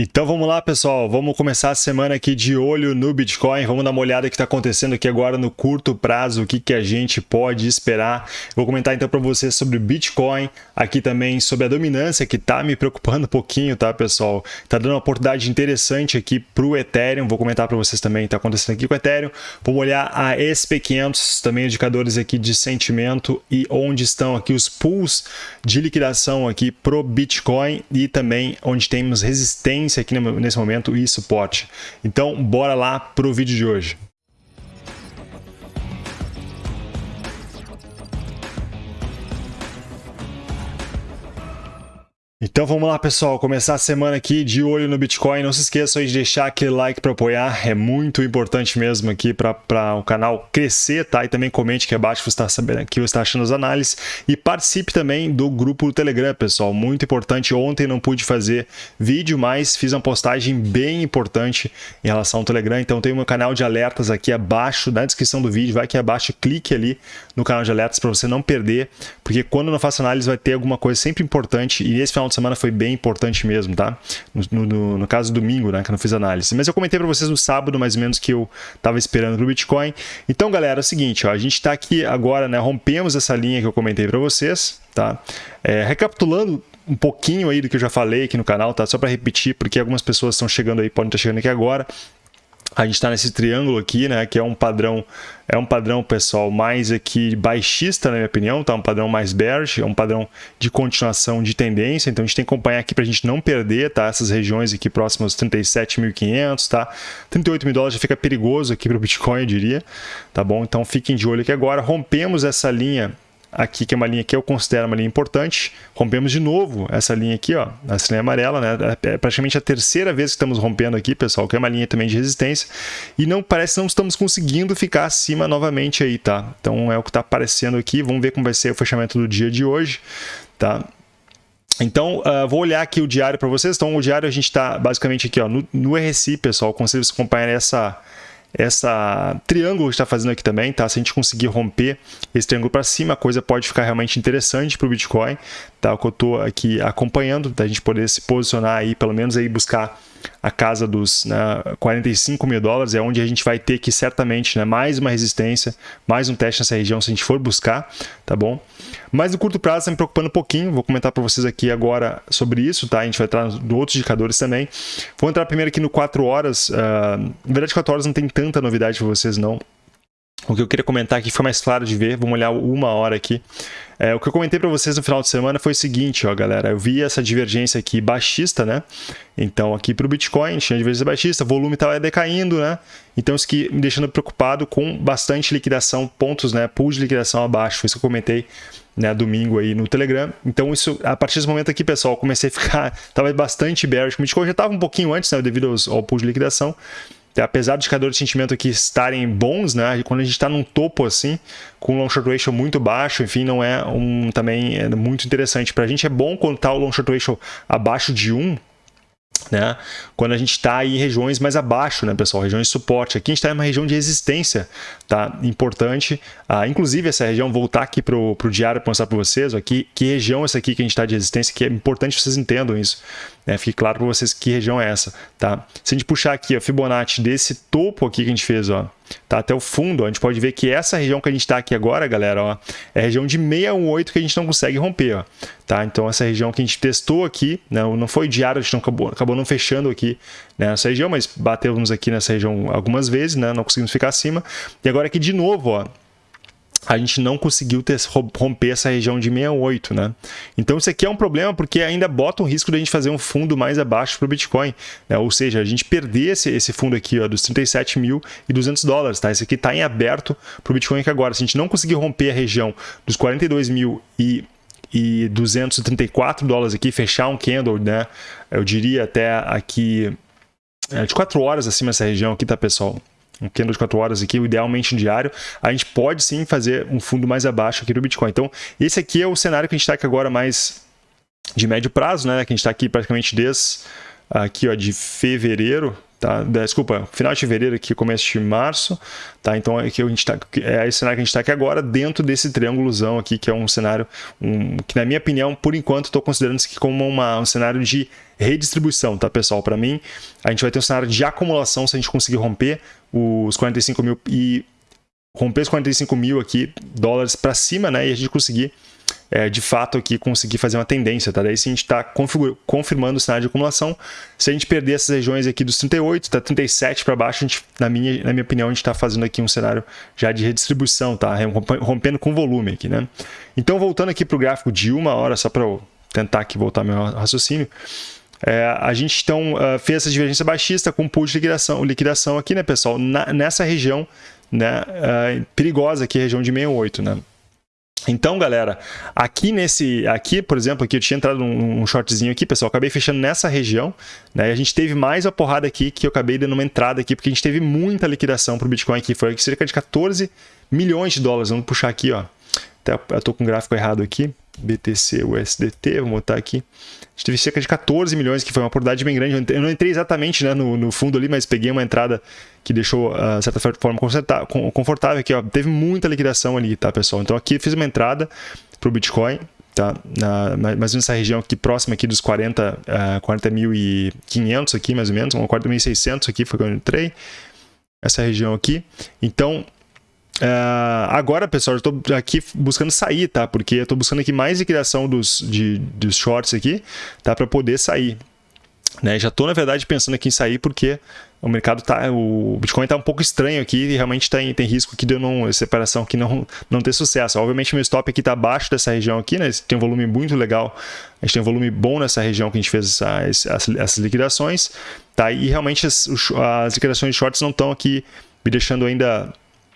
Então vamos lá, pessoal. Vamos começar a semana aqui de olho no Bitcoin. Vamos dar uma olhada o que está acontecendo aqui agora no curto prazo, o que, que a gente pode esperar. vou comentar então para vocês sobre o Bitcoin, aqui também sobre a dominância, que está me preocupando um pouquinho, tá, pessoal? Está dando uma oportunidade interessante aqui para o Ethereum. Vou comentar para vocês também o que está acontecendo aqui com o Ethereum. Vamos olhar a SP500, também indicadores aqui de sentimento e onde estão aqui os pools de liquidação aqui pro Bitcoin e também onde temos resistência aqui nesse momento e suporte. Então, bora lá para o vídeo de hoje. Então vamos lá, pessoal, começar a semana aqui de olho no Bitcoin. Não se esqueçam de deixar aquele like para apoiar, é muito importante mesmo aqui para o canal crescer, tá? E também comente aqui abaixo que você está sabendo que você está achando as análises e participe também do grupo do Telegram, pessoal. Muito importante. Ontem não pude fazer vídeo, mas fiz uma postagem bem importante em relação ao Telegram. Então tem meu canal de alertas aqui abaixo na descrição do vídeo. Vai aqui abaixo, clique ali no canal de alertas para você não perder, porque quando eu não faço análise vai ter alguma coisa sempre importante e esse final final de semana foi bem importante mesmo, tá? No, no, no caso domingo, né, que eu não fiz análise. Mas eu comentei para vocês no sábado, mais ou menos, que eu estava esperando para o Bitcoin. Então, galera, é o seguinte, ó, a gente está aqui agora, né, rompemos essa linha que eu comentei para vocês, tá? É, recapitulando um pouquinho aí do que eu já falei aqui no canal, tá? Só para repetir, porque algumas pessoas estão chegando aí, podem estar chegando aqui agora a gente está nesse triângulo aqui, né, que é um padrão, é um padrão, pessoal, mais aqui baixista, na minha opinião, tá? Um padrão mais bearish, é um padrão de continuação de tendência, então a gente tem que acompanhar aqui para a gente não perder, tá? Essas regiões aqui próximas aos 37.500, tá? 38 mil dólares já fica perigoso aqui para o Bitcoin, eu diria, tá bom? Então fiquem de olho aqui agora, rompemos essa linha aqui, que é uma linha que eu considero uma linha importante. Rompemos de novo essa linha aqui, ó, essa linha amarela, né? É praticamente a terceira vez que estamos rompendo aqui, pessoal, que é uma linha também de resistência. E não parece que não estamos conseguindo ficar acima novamente aí, tá? Então é o que está aparecendo aqui. Vamos ver como vai ser o fechamento do dia de hoje, tá? Então, uh, vou olhar aqui o diário para vocês. Então, o diário a gente está basicamente aqui ó, no, no RSI, pessoal. Conselho vocês acompanhar essa, essa triângulo que está fazendo aqui também, tá? Se a gente conseguir romper esse triângulo para cima, a coisa pode ficar realmente interessante para o Bitcoin, tá? O que eu estou aqui acompanhando, da gente poder se posicionar aí, pelo menos aí buscar a casa dos né, 45 mil dólares, é onde a gente vai ter que certamente né, mais uma resistência, mais um teste nessa região se a gente for buscar, tá bom? Mas no curto prazo está me preocupando um pouquinho, vou comentar para vocês aqui agora sobre isso, tá? A gente vai entrar em outros indicadores também. Vou entrar primeiro aqui no 4 horas, uh, na verdade 4 horas não tem tanta novidade para vocês não, o que eu queria comentar aqui foi mais claro de ver, vamos olhar uma hora aqui. É, o que eu comentei para vocês no final de semana foi o seguinte, ó, galera, eu vi essa divergência aqui baixista, né? Então aqui para o Bitcoin tinha divergência baixista, volume estava decaindo, né? Então isso me deixando preocupado com bastante liquidação, pontos, né? Pool de liquidação abaixo, foi isso que eu comentei né, domingo aí no Telegram. Então, isso, a partir desse momento aqui, pessoal, comecei a ficar, tava bastante bearish. O Bitcoin já estava um pouquinho antes, né, devido aos, ao pool de liquidação. Apesar dos indicadores de sentimento aqui estarem bons, né, quando a gente está num topo assim, com um long short ratio muito baixo, enfim, não é um também é muito interessante. Para a gente é bom quando está o long short ratio abaixo de 1, né? Quando a gente está em regiões mais abaixo, né, pessoal? Regiões de suporte. Aqui a gente está em uma região de resistência, tá? Importante. Ah, inclusive, essa região, voltar aqui para o diário para mostrar para vocês, aqui, que região essa aqui que a gente está de resistência, que é importante que vocês entendam isso. Né? Fique claro para vocês que região é essa, tá? Se a gente puxar aqui a Fibonacci desse topo aqui que a gente fez, ó, tá? até o fundo, a gente pode ver que essa região que a gente está aqui agora, galera, ó, é a região de 618 que a gente não consegue romper. Ó, tá? Então, essa região que a gente testou aqui, né, não foi diário, a gente não acabou, acabou não fechando aqui né, nessa região, mas batemos aqui nessa região algumas vezes, né, não conseguimos ficar acima. E agora aqui de novo, ó, a gente não conseguiu ter, romper essa região de 68, né? Então isso aqui é um problema porque ainda bota um risco de a gente fazer um fundo mais abaixo para o Bitcoin, né? ou seja, a gente perder esse, esse fundo aqui ó, dos 37.200 dólares, tá? Esse aqui está em aberto para o Bitcoin aqui agora. Se a gente não conseguir romper a região dos 42 mil e e 234 dólares aqui, fechar um candle, né? Eu diria até aqui é, de 4 horas acima dessa região aqui, tá, pessoal? Um candle de 4 horas aqui, idealmente diário, a gente pode sim fazer um fundo mais abaixo aqui do Bitcoin. Então, esse aqui é o cenário que a gente está aqui agora mais de médio prazo, né? Que a gente está aqui praticamente desde aqui ó, de fevereiro, tá? Desculpa, final de fevereiro aqui, começo de março, tá? Então aqui a gente tá, é esse cenário que a gente está aqui agora dentro desse triângulozão aqui, que é um cenário um, que na minha opinião, por enquanto, estou considerando isso aqui como uma, um cenário de redistribuição, tá pessoal? Para mim, a gente vai ter um cenário de acumulação se a gente conseguir romper os 45 mil e romper os 45 mil aqui dólares para cima, né? E a gente conseguir é, de fato aqui conseguir fazer uma tendência, tá? Daí sim a gente está confirmando o cenário de acumulação. Se a gente perder essas regiões aqui dos 38, tá 37 para baixo, a gente, na, minha, na minha opinião, a gente está fazendo aqui um cenário já de redistribuição, tá? Rompendo com volume aqui, né? Então, voltando aqui para o gráfico de uma hora, só para eu tentar aqui voltar meu raciocínio, é, a gente então uh, fez essa divergência baixista com pool de liquidação, liquidação aqui, né, pessoal? Na, nessa região né, uh, perigosa aqui, região de 68, né? Então, galera, aqui nesse, aqui, por exemplo, aqui eu tinha entrado num, shortzinho aqui, pessoal, acabei fechando nessa região, né? E a gente teve mais a porrada aqui que eu acabei dando uma entrada aqui, porque a gente teve muita liquidação para o Bitcoin aqui, foi cerca de 14 milhões de dólares. Vamos puxar aqui, ó. Até eu tô com o gráfico errado aqui. BTC USDT, vamos botar aqui. A gente teve cerca de 14 milhões, que foi uma oportunidade bem grande. Eu não entrei exatamente né, no, no fundo ali, mas peguei uma entrada que deixou, ah, certa forma, confortável aqui. Ó. Teve muita liquidação ali, tá, pessoal? Então aqui fiz uma entrada para o Bitcoin, tá? Na, mais nessa região aqui, próxima aqui dos 40, uh, 40.500 aqui, mais ou menos, 40.600 aqui foi quando eu entrei. Essa região aqui. Então, Uh, agora, pessoal, eu estou aqui buscando sair, tá? Porque eu estou buscando aqui mais liquidação dos, de, dos shorts aqui, tá? Para poder sair. Né? Já estou, na verdade, pensando aqui em sair porque o mercado tá, o Bitcoin está um pouco estranho aqui e realmente tem, tem risco aqui de eu não, separação aqui não, não ter sucesso. Obviamente, meu stop aqui está abaixo dessa região aqui, né? Tem um volume muito legal. A gente tem um volume bom nessa região que a gente fez essa, essas, essas liquidações, tá? E realmente as, as liquidações de shorts não estão aqui me deixando ainda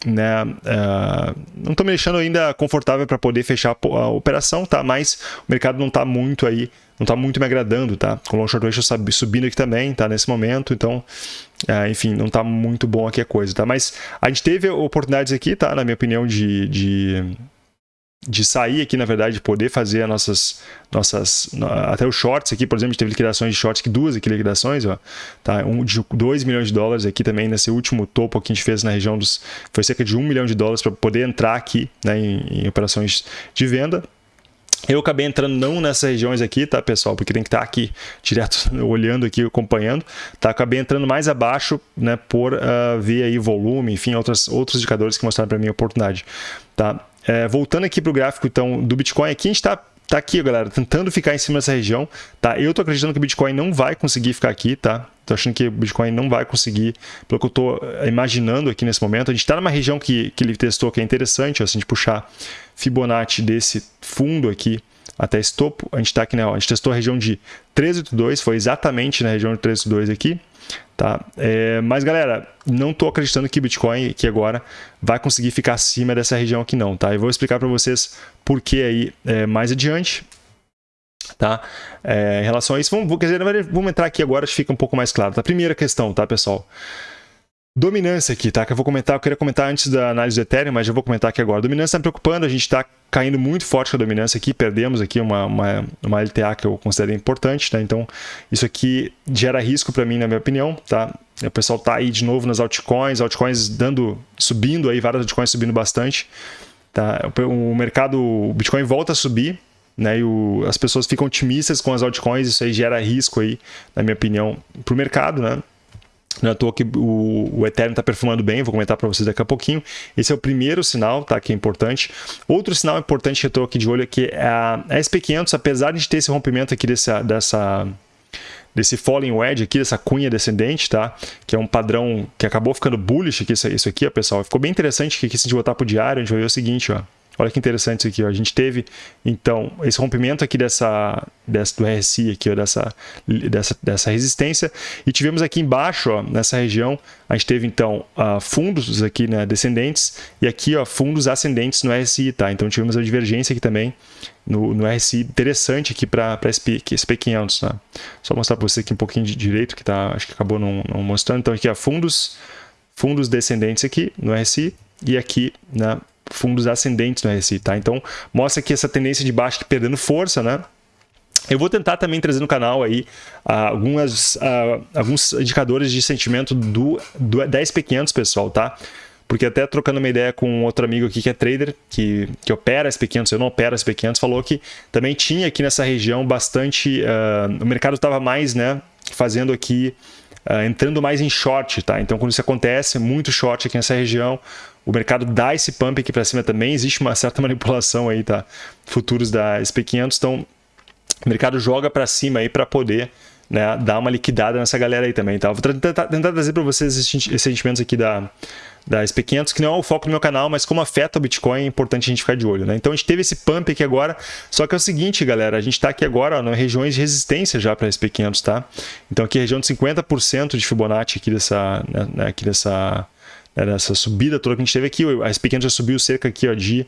né, uh, não estou me deixando ainda confortável para poder fechar a operação, tá? Mas o mercado não está muito aí, não está muito me agradando, tá? Com o long short ratio subindo aqui também, tá? Nesse momento, então, uh, enfim, não está muito bom aqui a coisa, tá? Mas a gente teve oportunidades aqui, tá? Na minha opinião, de, de de sair aqui, na verdade, de poder fazer as nossas, nossas até os shorts aqui, por exemplo, a gente teve liquidações de shorts, que duas aqui liquidações, ó, tá? um de 2 milhões de dólares aqui também, nesse último topo que a gente fez na região dos, foi cerca de 1 milhão de dólares para poder entrar aqui, né, em, em operações de venda, eu acabei entrando não nessas regiões aqui, tá, pessoal? Porque tem que estar aqui direto olhando aqui, acompanhando. Tá? Acabei entrando mais abaixo, né, por uh, ver aí volume, enfim, outros, outros indicadores que mostraram para mim a oportunidade. Tá? É, voltando aqui para o gráfico então do Bitcoin, aqui a gente está tá aqui, galera, tentando ficar em cima dessa região, tá? Eu tô acreditando que o Bitcoin não vai conseguir ficar aqui, tá? Tô achando que o Bitcoin não vai conseguir, pelo que eu tô eh, imaginando aqui nesse momento. A gente está numa região que, que ele testou que é interessante, ó, se a gente puxar Fibonacci desse fundo aqui até esse topo, a gente está aqui, né? Ó, a gente testou a região de 382, foi exatamente na região de 382 aqui, Tá? É, mas galera, não estou acreditando que Bitcoin aqui agora vai conseguir ficar acima dessa região aqui não, tá? Eu vou explicar para vocês por que aí é, mais adiante, tá? É, em relação a isso, vamos, quer dizer, vamos entrar aqui agora, acho que fica um pouco mais claro. Tá? Primeira questão, tá, pessoal? Dominância aqui, tá? Que eu vou comentar, eu queria comentar antes da análise do Ethereum, mas já vou comentar aqui agora. Dominância está me preocupando, a gente está caindo muito forte com a dominância aqui, perdemos aqui uma, uma, uma LTA que eu considero importante, tá? Então, isso aqui gera risco para mim, na minha opinião, tá? O pessoal tá aí de novo nas altcoins, altcoins dando, subindo aí, várias altcoins subindo bastante, tá? O mercado, o Bitcoin volta a subir, né? E o, as pessoas ficam otimistas com as altcoins, isso aí gera risco aí, na minha opinião, para o mercado, né? Não é à toa que o, o Ethereum está perfumando bem, vou comentar para vocês daqui a pouquinho. Esse é o primeiro sinal, tá? Que é importante. Outro sinal importante que eu estou aqui de olho é que a SP500, apesar de ter esse rompimento aqui dessa, dessa, desse falling wedge aqui, dessa cunha descendente, tá? Que é um padrão que acabou ficando bullish aqui, isso aqui, ó, pessoal. Ficou bem interessante que aqui, se a gente botar para o diário, a gente vai ver o seguinte, ó. Olha que interessante isso aqui. Ó. A gente teve, então, esse rompimento aqui dessa, dessa do RSI, aqui, ó, dessa, dessa, dessa resistência. E tivemos aqui embaixo, ó, nessa região, a gente teve, então, uh, fundos aqui né, descendentes e aqui ó, fundos ascendentes no RSI. Tá? Então, tivemos a divergência aqui também no, no RSI interessante aqui para SP, SP500. Tá? Só mostrar para você aqui um pouquinho de direito, que tá, acho que acabou não, não mostrando. Então, aqui, ó, fundos, fundos descendentes aqui no RSI e aqui na fundos ascendentes no RSI, tá? Então, mostra que essa tendência de baixo perdendo força, né? Eu vou tentar também trazer no canal aí uh, algumas, uh, alguns indicadores de sentimento do, do, da SP500, pessoal, tá? Porque até trocando uma ideia com outro amigo aqui que é trader, que, que opera SP500, eu não opero SP500, falou que também tinha aqui nessa região bastante... Uh, o mercado estava mais, né, fazendo aqui, entrando mais em short, tá? Então quando isso acontece, muito short aqui nessa região, o mercado dá esse pump aqui para cima também, existe uma certa manipulação aí, tá? Futuros da SP500, então o mercado joga para cima aí para poder né, dar uma liquidada nessa galera aí também. Tá? Vou tentar, tentar trazer para vocês esses sentimentos aqui da, da SP500, que não é o foco do meu canal, mas como afeta o Bitcoin, é importante a gente ficar de olho. Né? Então a gente teve esse pump aqui agora, só que é o seguinte, galera, a gente está aqui agora ó, nas regiões de resistência já para a SP500, tá? Então aqui região de 50% de Fibonacci aqui dessa, né, né aqui dessa, né, subida toda que a gente teve aqui, a SP500 já subiu cerca aqui ó, de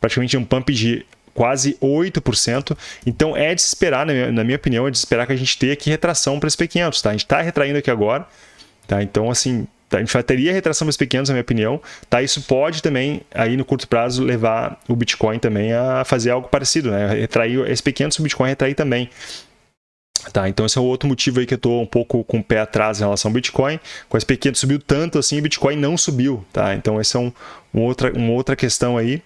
praticamente um pump de quase 8%. Então é de esperar, na minha, opinião, é de esperar que a gente tenha aqui retração para SP500, tá? A gente está retraindo aqui agora, tá? Então, assim, tá? a gente teria retração para SP500, na minha opinião, tá? Isso pode também, aí no curto prazo, levar o Bitcoin também a fazer algo parecido, né? Retrair SP500, o Bitcoin retrair também. Tá, então esse é o outro motivo aí que eu estou um pouco com o pé atrás em relação ao Bitcoin. Com a SP500 subiu tanto assim, o Bitcoin não subiu, tá? Então essa é um, um outra, uma outra questão aí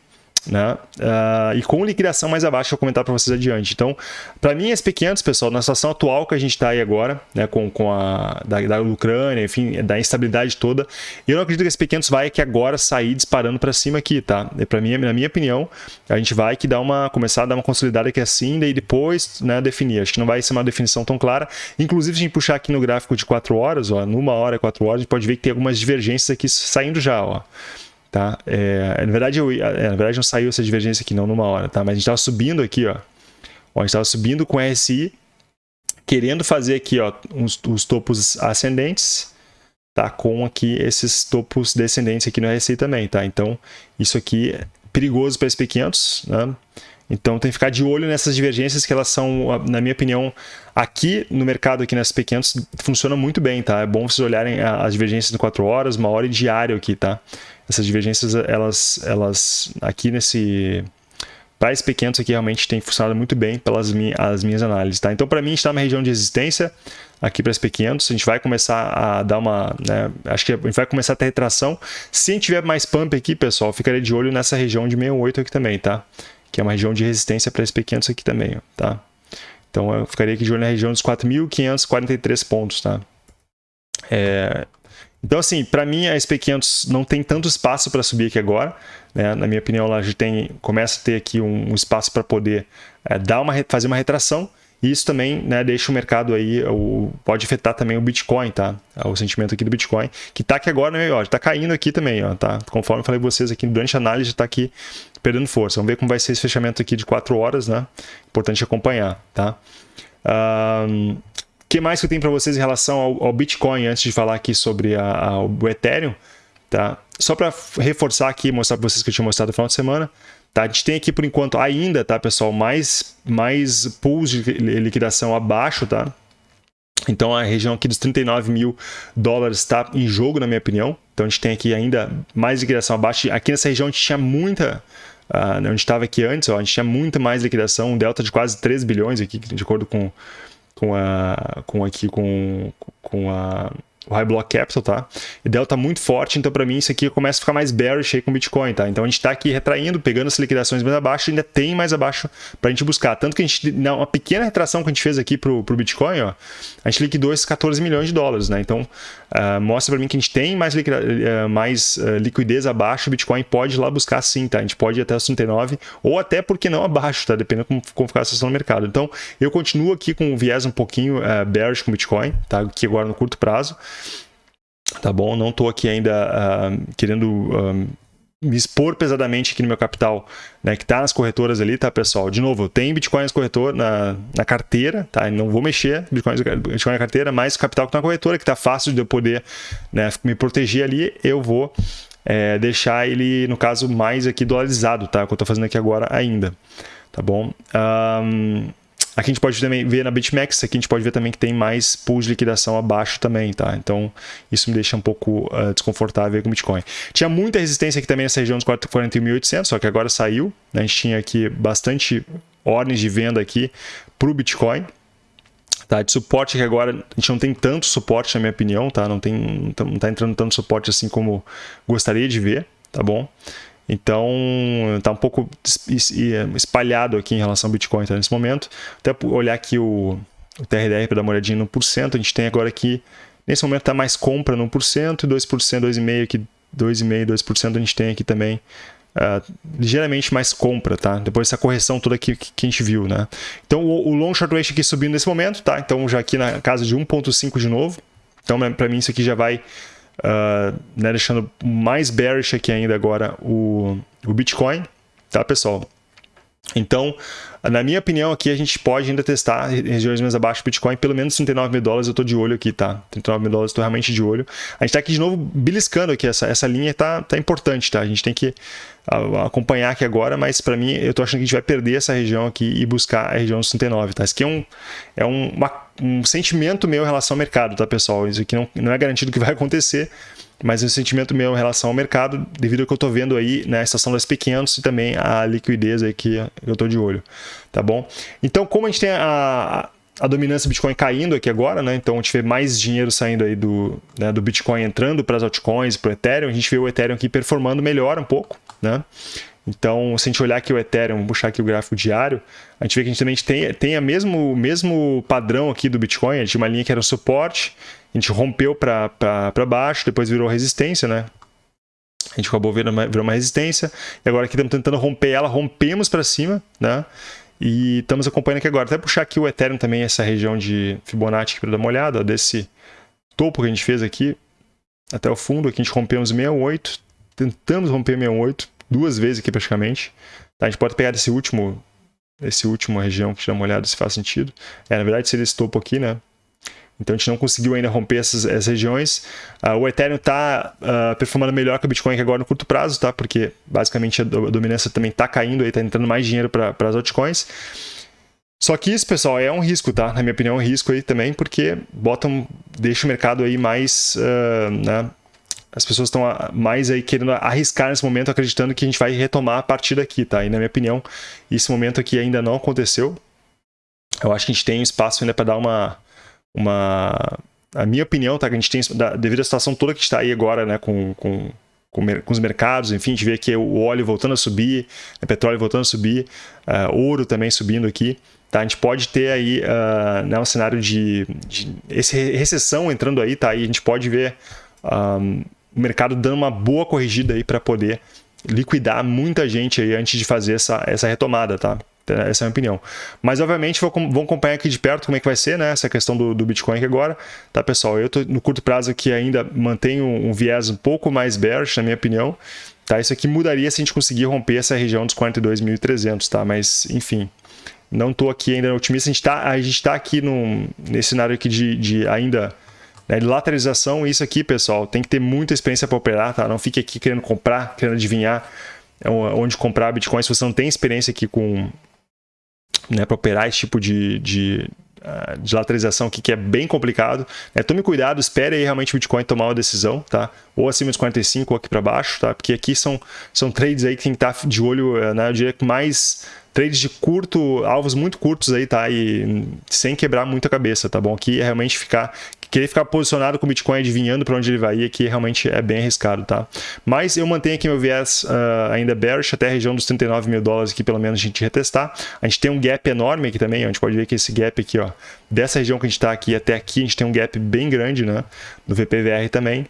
né? Uh, e com liquidação mais abaixo, eu vou comentar para vocês adiante. Então, para mim, SP500, pessoal, na situação atual que a gente está aí agora, né, com, com a da, da, Ucrânia, enfim, da instabilidade toda, eu não acredito que SP500 vai que agora sair disparando para cima aqui, tá? Para mim, na minha opinião, a gente vai que dar uma começar a dar uma consolidada aqui assim, e depois, né, definir. Acho que não vai ser uma definição tão clara. Inclusive, se a gente puxar aqui no gráfico de 4 horas, ó, numa hora, 4 horas, a gente pode ver que tem algumas divergências aqui saindo já, ó. Tá? É, na, verdade, eu, é, na verdade, não saiu essa divergência aqui não numa hora, tá? mas a gente estava subindo aqui, ó. ó a gente estava subindo com RSI, querendo fazer aqui ó, uns, os topos ascendentes, tá? com aqui esses topos descendentes aqui no RSI também. Tá? Então, isso aqui é perigoso para SP500, né? Então tem que ficar de olho nessas divergências que elas são, na minha opinião, aqui no mercado, aqui nas P500, funciona muito bem, tá? É bom vocês olharem as divergências de 4 horas, uma hora e diário aqui, tá? Essas divergências, elas, elas aqui nesse... Para esse P500 aqui realmente tem funcionado muito bem pelas minhas, as minhas análises, tá? Então para mim está numa região de resistência, aqui para SP500, a gente vai começar a dar uma, né, acho que a gente vai começar a ter retração. Se a gente tiver mais pump aqui, pessoal, ficaria de olho nessa região de 68 aqui também, tá? que é uma região de resistência para SP500 aqui também, tá? Então eu ficaria aqui de olho na região dos 4.543 pontos, tá? É... Então assim, para mim a SP500 não tem tanto espaço para subir aqui agora, né? Na minha opinião, ela já tem, começa a ter aqui um, um espaço para poder é, dar uma, fazer uma retração, e isso também né, deixa o mercado aí, o, pode afetar também o Bitcoin, tá? O sentimento aqui do Bitcoin, que tá aqui agora, né, ó, tá caindo aqui também, ó, tá? Conforme eu falei pra vocês aqui durante a análise, tá aqui perdendo força. Vamos ver como vai ser esse fechamento aqui de 4 horas, né? Importante acompanhar, tá? Um, que mais que eu tenho para vocês em relação ao, ao, Bitcoin, antes de falar aqui sobre a, a, o Ethereum, tá? Só para reforçar aqui, mostrar para vocês que eu tinha mostrado no final de semana, Tá? A gente tem aqui, por enquanto, ainda, tá, pessoal, mais, mais pools de liquidação abaixo, tá? Então, a região aqui dos 39 mil dólares está em jogo, na minha opinião. Então, a gente tem aqui ainda mais liquidação abaixo. Aqui nessa região, a gente tinha muita... Uh, onde estava aqui antes, ó, a gente tinha muita mais liquidação, um delta de quase 3 bilhões aqui, de acordo com, com, a, com aqui com, com a o High Block Capital, tá? E Delta muito forte, então para mim isso aqui começa a ficar mais bearish aí com o Bitcoin, tá? Então a gente está aqui retraindo, pegando as liquidações mais abaixo, ainda tem mais abaixo para a gente buscar. Tanto que a gente, uma pequena retração que a gente fez aqui pro, pro Bitcoin, ó, a gente liquidou esses 14 milhões de dólares, né? Então uh, mostra para mim que a gente tem mais, uh, mais uh, liquidez abaixo, o Bitcoin pode ir lá buscar sim, tá? A gente pode ir até os 39 ou até, porque não, abaixo, tá? Dependendo como, como ficar a situação no mercado. Então eu continuo aqui com um viés um pouquinho bearish com o Bitcoin, tá? Aqui agora no curto prazo tá bom? Não estou aqui ainda uh, querendo uh, me expor pesadamente aqui no meu capital, né, que está nas corretoras ali, tá, pessoal? De novo, tem Bitcoin nas corretoras, na, na carteira, tá? Não vou mexer Bitcoin, Bitcoin na carteira, mas o capital que está na corretora, que está fácil de eu poder né, me proteger ali, eu vou é, deixar ele, no caso, mais aqui dolarizado, tá? Que eu estou fazendo aqui agora ainda, tá bom? Um, Aqui a gente pode também ver na BitMEX, aqui a gente pode ver também que tem mais pools de liquidação abaixo também, tá? Então, isso me deixa um pouco uh, desconfortável com o Bitcoin. Tinha muita resistência aqui também nessa região dos 41.800, só que agora saiu. Né? A gente tinha aqui bastante ordens de venda aqui para o Bitcoin. Tá, de suporte que agora a gente não tem tanto suporte, na minha opinião, tá? Não, tem, não tá entrando tanto suporte assim como gostaria de ver, tá bom? Então, está um pouco espalhado aqui em relação ao Bitcoin tá, nesse momento. Até olhar aqui o, o TRDR para dar uma olhadinha no porcento, a gente tem agora aqui, nesse momento está mais compra no 1% e 2%, 2,5% aqui, 2,5%, 2% a gente tem aqui também Uh, ligeiramente mais compra, tá? Depois dessa correção toda que, que a gente viu, né? Então o, o long short ratio aqui subindo nesse momento, tá? Então já aqui na casa de 1.5 de novo. Então para mim isso aqui já vai uh, né, deixando mais bearish aqui ainda agora o, o Bitcoin, tá pessoal? Então, na minha opinião, aqui a gente pode ainda testar regiões mais abaixo do Bitcoin, pelo menos 39 mil dólares eu estou de olho aqui, tá? 39 mil dólares eu estou realmente de olho. A gente está aqui de novo beliscando aqui, essa, essa linha tá, tá importante, tá? A gente tem que acompanhar aqui agora, mas para mim eu estou achando que a gente vai perder essa região aqui e buscar a região dos 39, tá? Isso aqui é um, é um, uma, um sentimento meu em relação ao mercado, tá, pessoal? Isso aqui não, não é garantido que vai acontecer, mas é um sentimento meu em relação ao mercado, devido ao que eu estou vendo aí na né, estação das pequenos e também a liquidez aí que eu estou de olho, tá bom? Então, como a gente tem a, a dominância do Bitcoin caindo aqui agora, né? Então a gente vê mais dinheiro saindo aí do, né, do Bitcoin entrando para as altcoins, para o Ethereum, a gente vê o Ethereum aqui performando melhor um pouco, né? Então, se a gente olhar aqui o Ethereum, puxar aqui o gráfico diário, a gente vê que a gente também tem, tem a mesmo, mesmo padrão aqui do Bitcoin, a gente tinha uma linha que era um suporte, a gente rompeu para baixo, depois virou resistência, né? A gente acabou virando uma, uma resistência, e agora aqui estamos tentando romper ela, rompemos para cima, né? E estamos acompanhando aqui agora. Até puxar aqui o Ethereum também, essa região de Fibonacci para dar uma olhada, ó, desse topo que a gente fez aqui, até o fundo, aqui a gente rompeu uns 68, tentamos romper 68, duas vezes aqui praticamente. Tá, a gente pode pegar esse último, esse último região que dá uma olhada se faz sentido. É, na verdade seria esse topo aqui, né? Então a gente não conseguiu ainda romper essas, essas regiões. Uh, o Ethereum está uh, ah, performando melhor que o Bitcoin agora no curto prazo, tá? Porque basicamente a, dominância também está caindo, está entrando mais dinheiro para as altcoins. Só que isso, pessoal, é um risco, tá? Na minha opinião, é um risco aí também, porque botam, deixa o mercado aí mais, uh, né? As pessoas estão mais aí querendo arriscar nesse momento, acreditando que a gente vai retomar a partir daqui, tá? E na minha opinião, esse momento aqui ainda não aconteceu. Eu acho que a gente tem espaço ainda para dar uma, uma. A minha opinião, tá? Que a gente tem, devido à situação toda que está aí agora, né, com, com, com, com, os mercados, enfim, a gente vê aqui o óleo voltando a subir, o petróleo voltando a subir, uh, ouro também subindo aqui. Tá? A gente pode ter aí uh, né, um cenário de, de esse recessão entrando aí, tá? E a gente pode ver um, o mercado dando uma boa corrigida aí para poder liquidar muita gente aí antes de fazer essa, essa retomada, tá? Essa é a minha opinião. Mas, obviamente, vou, vou acompanhar aqui de perto como é que vai ser, né? Essa questão do, do Bitcoin aqui agora. Tá, pessoal? Eu tô no curto prazo aqui ainda mantenho um viés um pouco mais bearish, na minha opinião. Tá? Isso aqui mudaria se a gente conseguir romper essa região dos 42.300, tá? Mas, enfim, não estou aqui ainda otimista. A gente está a gente tá aqui num, nesse cenário aqui de, de ainda né, lateralização. Isso aqui, pessoal, tem que ter muita experiência para operar, tá? Não fique aqui querendo comprar, querendo adivinhar é onde comprar Bitcoin se você não tem experiência aqui com né, para operar esse tipo de, de, ah, de lateralização aqui, que é bem complicado. Né? Tome cuidado, espere aí realmente o Bitcoin tomar uma decisão, tá? Ou acima dos 45 ou aqui para baixo, tá? Porque aqui são, são trades aí que tem que estar de olho, eh, né? Eu diria que mais trades de curto, alvos muito curtos aí, tá? E sem quebrar muito a cabeça, tá bom? Aqui é realmente ficar querer ficar posicionado com o Bitcoin adivinhando para onde ele vai ir aqui realmente é bem arriscado, tá? Mas eu mantenho aqui meu viés uh, ainda bearish até a região dos 39 mil dólares aqui pelo menos a gente retestar. A gente tem um gap enorme aqui também, a gente pode ver que esse gap aqui, ó, dessa região que a gente está aqui até aqui, a gente tem um gap bem grande, né? No VPVR também.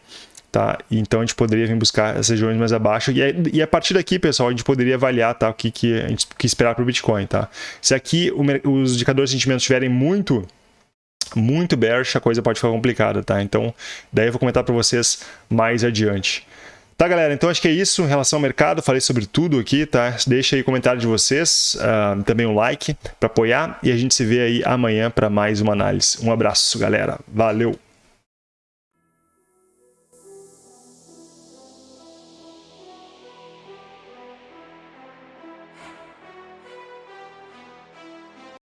Tá? Então a gente poderia vir buscar essas regiões mais abaixo e, e a partir daqui, pessoal, a gente poderia avaliar tá, o que, que a gente que esperar para o Bitcoin. Tá? Se aqui o, os indicadores de sentimento estiverem muito muito bearish, a coisa pode ficar complicada, tá? Então, daí eu vou comentar para vocês mais adiante. Tá, galera? Então acho que é isso em relação ao mercado. Falei sobre tudo aqui, tá? Deixa aí o comentário de vocês, uh, também um like para apoiar e a gente se vê aí amanhã para mais uma análise. Um abraço, galera. Valeu!